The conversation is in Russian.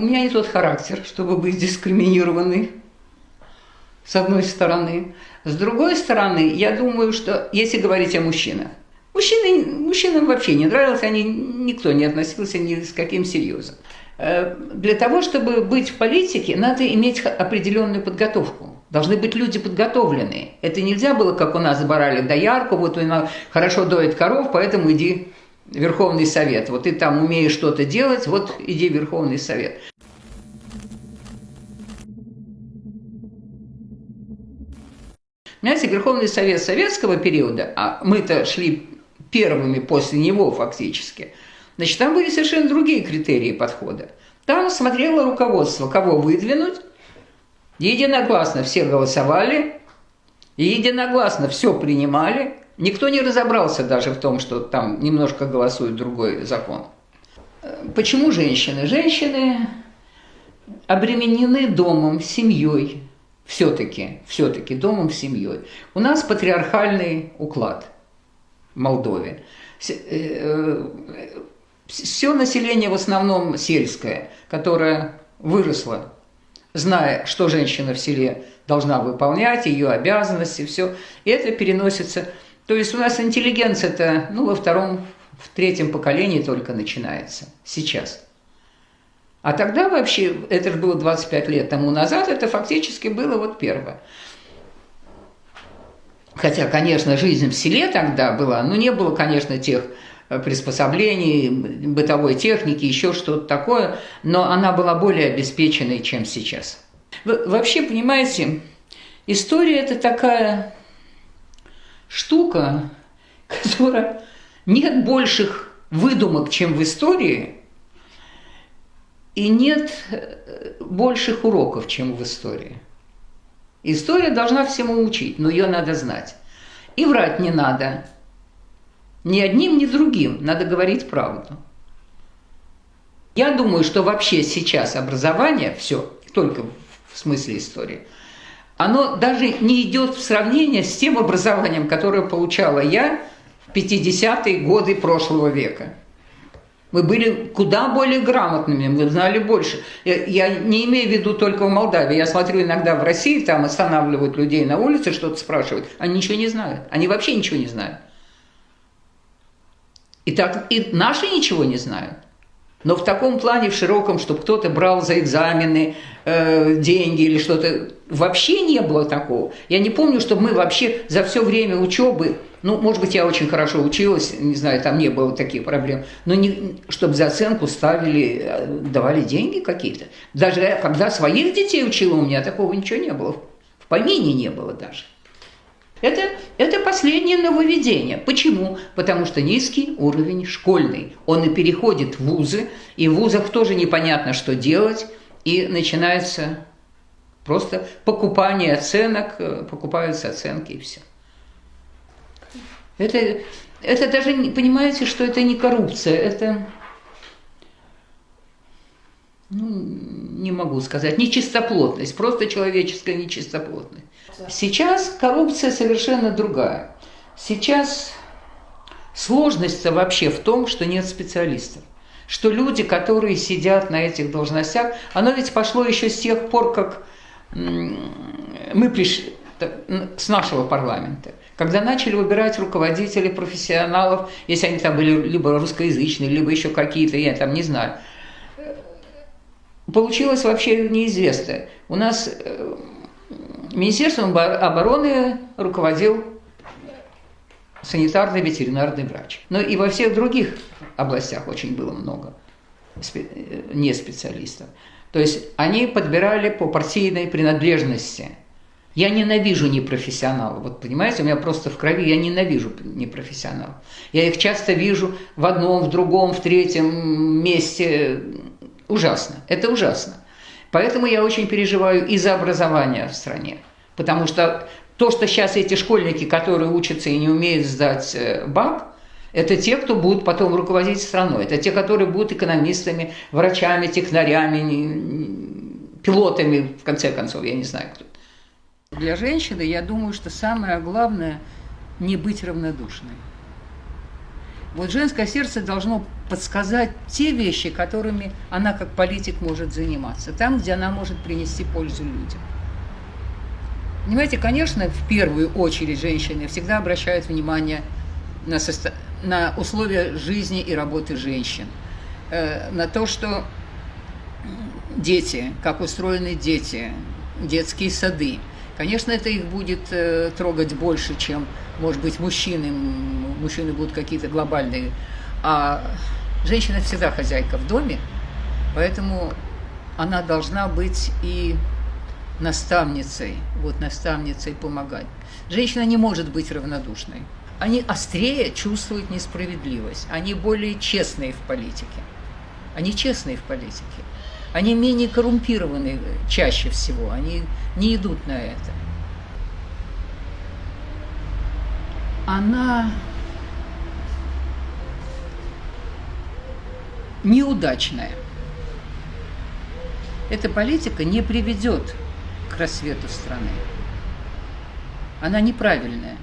у меня не тот характер, чтобы быть дискриминированной, с одной стороны. С другой стороны, я думаю, что если говорить о мужчинах, мужчины, мужчинам вообще не нравилось, они, никто не относился ни с каким серьезом. Э, для того, чтобы быть в политике, надо иметь определенную подготовку. Должны быть люди подготовленные. Это нельзя было, как у нас барали доярку, вот она хорошо доит коров, поэтому иди в Верховный Совет. Вот ты там умеешь что-то делать, вот иди в Верховный Совет. Понимаете, Верховный Совет советского периода, а мы-то шли первыми после него фактически, значит, там были совершенно другие критерии подхода. Там смотрело руководство, кого выдвинуть, единогласно все голосовали, единогласно все принимали, никто не разобрался даже в том, что там немножко голосует другой закон. Почему женщины? Женщины обременены домом, семьей, все-таки, все-таки домом, семьей. У нас патриархальный уклад в Молдове. Все э, население в основном сельское, которое выросло, зная, что женщина в селе должна выполнять, ее обязанности, все. И это переносится. То есть у нас интеллигенция-то ну, во втором, в третьем поколении только начинается сейчас. А тогда вообще, это же было 25 лет тому назад, это фактически было вот первое. Хотя, конечно, жизнь в селе тогда была, но не было, конечно, тех э, приспособлений, бытовой техники, еще что-то такое, но она была более обеспеченной, чем сейчас. Вообще, понимаете, история – это такая штука, которая нет больших выдумок, чем в истории – и нет э, больших уроков, чем в истории. История должна всему учить, но ее надо знать. И врать не надо. Ни одним, ни другим. Надо говорить правду. Я думаю, что вообще сейчас образование, все, только в смысле истории, оно даже не идет в сравнение с тем образованием, которое получала я в 50-е годы прошлого века. Мы были куда более грамотными, мы знали больше. Я, не имею в виду только в Молдавии. Я смотрю иногда в России, там останавливают людей на улице, что-то спрашивают. Они ничего не знают. Они вообще ничего не знают. И, так, и наши ничего не знают. Но в таком плане, в широком, чтобы кто-то брал за экзамены э, деньги или что-то, вообще не было такого. Я не помню, чтобы мы вообще за все время учебы, ну, может быть, я очень хорошо училась, не знаю, там не было таких проблем, но не, чтобы за оценку ставили, э, давали деньги какие-то. Даже когда своих детей учила, у меня такого ничего не было. В помине не было даже. Это, это последнее нововведение. Почему? Потому что низкий уровень школьный. Он и переходит в вузы, и в вузах тоже непонятно, что делать, и начинается просто покупание оценок, э, покупаются оценки и все. Это, это даже, понимаете, что это не коррупция, это, ну, не могу сказать, нечистоплотность, просто человеческая нечистоплотность. Сейчас коррупция совершенно другая. Сейчас сложность вообще в том, что нет специалистов. Что люди, которые сидят на этих должностях, оно ведь пошло еще с тех пор, как мы пришли с нашего парламента, когда начали выбирать руководителей, профессионалов, если они там были либо русскоязычные, либо еще какие-то, я там не знаю. Получилось вообще неизвестно. У нас э, Министерством обороны руководил санитарный ветеринарный врач. Но и во всех других областях очень было много не специалистов. То есть они подбирали по партийной принадлежности. Я ненавижу непрофессионалов. Вот понимаете, у меня просто в крови я ненавижу непрофессионалов. Я их часто вижу в одном, в другом, в третьем месте. Ужасно. Это ужасно. Поэтому я очень переживаю и за образование в стране. Потому что то, что сейчас эти школьники, которые учатся и не умеют сдать э, БАК, это те, кто будут потом руководить страной. Это те, которые будут экономистами, врачами, технарями, пилотами, в конце концов, я не знаю кто. Для женщины, я думаю, что самое главное – не быть равнодушной. Вот женское сердце должно подсказать те вещи, которыми она как политик может заниматься, там, где она может принести пользу людям. Понимаете, конечно, в первую очередь женщины всегда обращают внимание на, состо... на условия жизни и работы женщин, э, на то, что дети, как устроены дети, детские сады. Конечно, это их будет э, трогать больше, чем, может быть, мужчины. Мужчины будут какие-то глобальные. А женщина всегда хозяйка в доме, поэтому она должна быть и наставницей, вот наставницей помогать. Женщина не может быть равнодушной. Они острее чувствуют несправедливость, они более честные в политике. Они честные в политике. Они менее коррумпированы чаще всего, они не идут на это. Она неудачная. Эта политика не приведет к рассвету страны. Она неправильная.